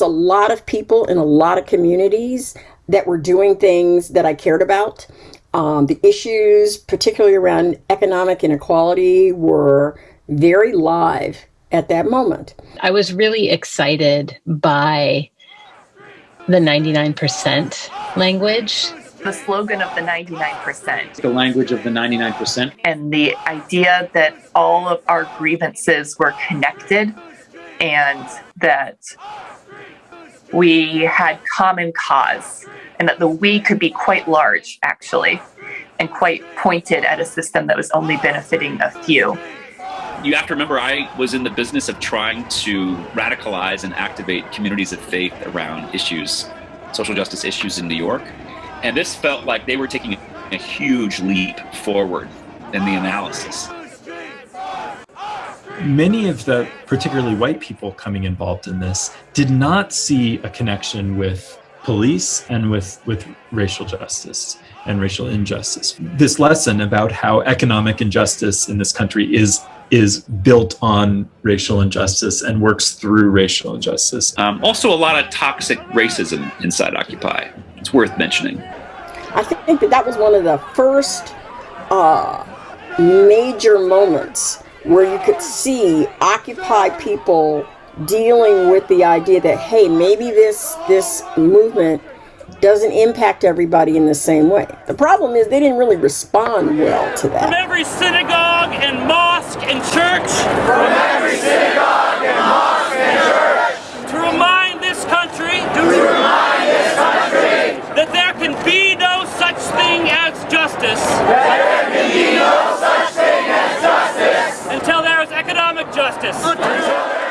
lot of people in a lot of communities that were doing things that I cared about. Um, the issues, particularly around economic inequality, were very live at that moment. I was really excited by the 99% language. The slogan of the 99%. The language of the 99%. And the idea that all of our grievances were connected and that we had common cause and that the we could be quite large, actually, and quite pointed at a system that was only benefiting a few. You have to remember, I was in the business of trying to radicalize and activate communities of faith around issues, social justice issues in New York. And this felt like they were taking a huge leap forward in the analysis. Many of the particularly white people coming involved in this did not see a connection with police and with, with racial justice and racial injustice. This lesson about how economic injustice in this country is is built on racial injustice and works through racial injustice. Um, also, a lot of toxic racism inside Occupy. It's worth mentioning. I think that that was one of the first uh, major moments where you could see Occupy people dealing with the idea that hey, maybe this this movement doesn't impact everybody in the same way. The problem is they didn't really respond well to that. From every synagogue and mosque and church. From every synagogue and mosque and church. To remind this country. To remind this country. That there can be no such thing as justice. That there can be no such thing as justice.